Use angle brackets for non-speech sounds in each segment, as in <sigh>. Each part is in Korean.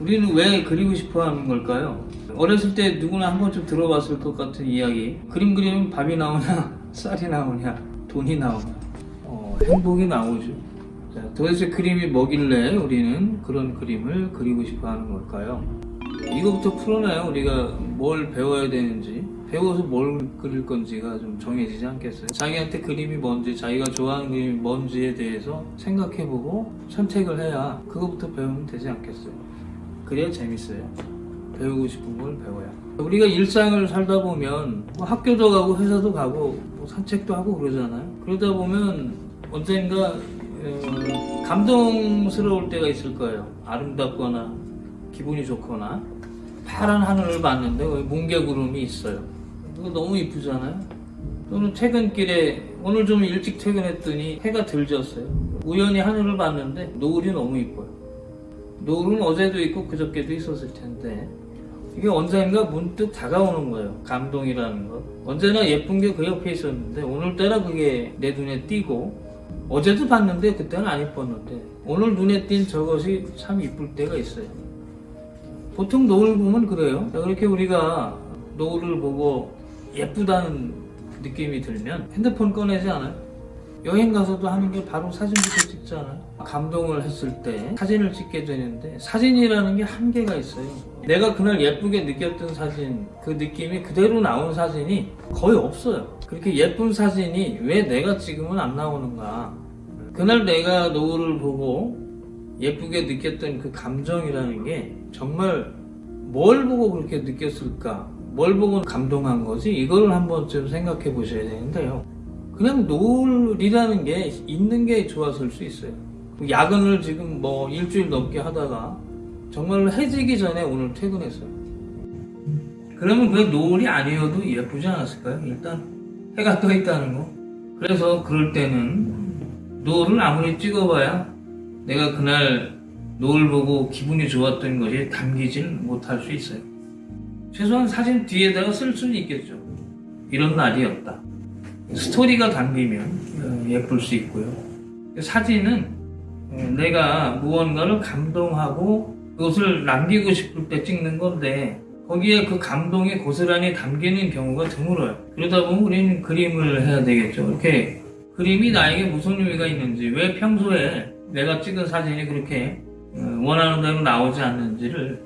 우리는 왜 그리고 싶어 하는 걸까요? 어렸을 때 누구나 한 번쯤 들어봤을 것 같은 이야기. 그림 그리면 밥이 나오냐, <laughs> 쌀이 나오냐, 돈이 나오냐. 어, 행복이 나오죠. 자, 도대체 그림이 뭐길래 우리는 그런 그림을 그리고 싶어 하는 걸까요? 이거부터 풀어놔요. 우리가 뭘 배워야 되는지. 배워서 뭘 그릴 건지가 좀 정해지지 않겠어요? 자기한테 그림이 뭔지, 자기가 좋아하는 그림이 뭔지에 대해서 생각해보고 선택을 해야 그거부터 배우면 되지 않겠어요? 그래야 재밌어요. 배우고 싶은 걸 배워야. 우리가 일상을 살다 보면 뭐 학교도 가고 회사도 가고 뭐 산책도 하고 그러잖아요. 그러다 보면 언젠가 어, 감동스러울 때가 있을 거예요. 아름답거나 기분이 좋거나 파란 하늘을 봤는데 뭉게구름이 있어요. 그거 너무 이쁘잖아요. 또는 퇴근길에 오늘 좀 일찍 퇴근했더니 해가 들졌어요. 우연히 하늘을 봤는데 노을이 너무 이뻐요. 노을은 어제도 있고 그저께도 있었을 텐데 이게 언젠가 문득 다가오는 거예요. 감동이라는 거. 언제나 예쁜 게 그 옆에 있었는데 오늘따라 그게 내 눈에 띄고 어제도 봤는데 그때는 안 이뻤는데 오늘 눈에 띈 저것이 참 이쁠 때가 있어요. 보통 노을 보면 그래요. 자, 그렇게 우리가 노을을 보고 예쁘다는 느낌이 들면 핸드폰 꺼내지 않아요? 여행 가서도 하는 게 바로 사진부터 찍잖아요. 감동을 했을 때 사진을 찍게 되는데 사진이라는 게 한계가 있어요. 내가 그날 예쁘게 느꼈던 사진, 그 느낌이 그대로 나온 사진이 거의 없어요. 그렇게 예쁜 사진이 왜 내가 찍으면 안 나오는가? 그날 내가 노을을 보고 예쁘게 느꼈던 그 감정이라는 게 정말 뭘 보고 그렇게 느꼈을까? 뭘 보고 감동한 거지? 이걸 한번 좀 생각해 보셔야 되는데요. 그냥 노을이라는 게 있는 게 좋았을 수 있어요. 야근을 지금 뭐 일주일 넘게 하다가 정말 해지기 전에 오늘 퇴근했어요. 그러면 그 노을이 아니어도 예쁘지 않았을까요? 일단 해가 떠 있다는 거. 그래서 그럴 때는 노을을 아무리 찍어봐야 내가 그날 노을 보고 기분이 좋았던 것이 담기질 못할 수 있어요. 최소한 사진 뒤에다가 쓸 수는 있겠죠. 이런 날이었다. 스토리가 담기면 어, 예쁠 수 있고요. 사진은 어, 내가 무언가를 감동하고 그것을 남기고 싶을 때 찍는 건데 거기에 그 감동이 고스란히 담기는 경우가 드물어요. 그러다 보면 우리는 그림을 해야 되겠죠. 이렇게 그림이 나에게 무슨 의미가 있는지 왜 평소에 내가 찍은 사진이 그렇게 어, 원하는 대로 나오지 않는지를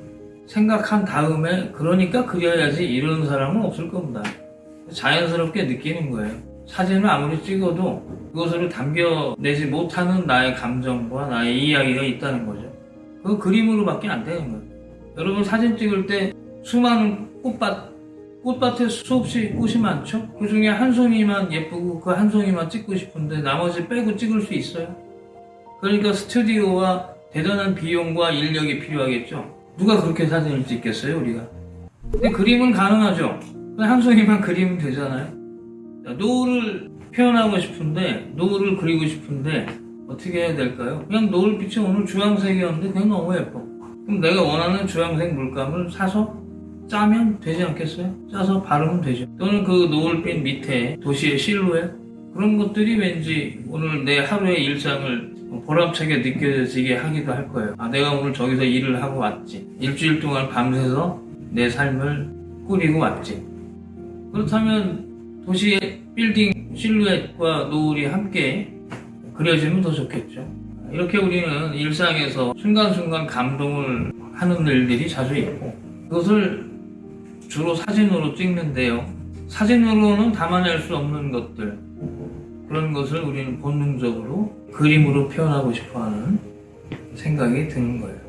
생각한 다음에 그러니까 그려야지 이런 사람은 없을 겁니다. 자연스럽게 느끼는 거예요. 사진을 아무리 찍어도 그것을 담겨내지 못하는 나의 감정과 나의 이야기가 있다는 거죠. 그 그림으로밖에 안 되는 거예요. 여러분 사진 찍을 때 수많은 꽃밭, 꽃밭에 수없이 꽃이 많죠? 그 중에 한 송이만 예쁘고 그 한 송이만 찍고 싶은데 나머지 빼고 찍을 수 있어요? 그러니까 스튜디오와 대단한 비용과 인력이 필요하겠죠? 누가 그렇게 사진을 찍겠어요, 우리가? 근데 그림은 가능하죠? 한 송이만 그리면 되잖아요? 자, 노을을 표현하고 싶은데, 노을을 그리고 싶은데, 어떻게 해야 될까요? 그냥 노을빛이 오늘 주황색이었는데 그냥 너무 예뻐. 그럼 내가 원하는 주황색 물감을 사서 짜면 되지 않겠어요? 짜서 바르면 되죠. 또는 그 노을빛 밑에 도시의 실루엣 그런 것들이 왠지 오늘 내 하루의 일상을 보람차게 느껴지게 하기도 할 거예요. 아, 내가 오늘 저기서 일을 하고 왔지. 일주일 동안 밤새서 내 삶을 꾸리고 왔지. 그렇다면 도시의 빌딩 실루엣과 노을이 함께 그려지면 더 좋겠죠. 이렇게 우리는 일상에서 순간순간 감동을 하는 일들이 자주 있고 그것을 주로 사진으로 찍는데요. 사진으로는 담아낼 수 없는 것들 그런 것을 우리는 본능적으로 그림으로 표현하고 싶어하는 생각이 드는 거예요.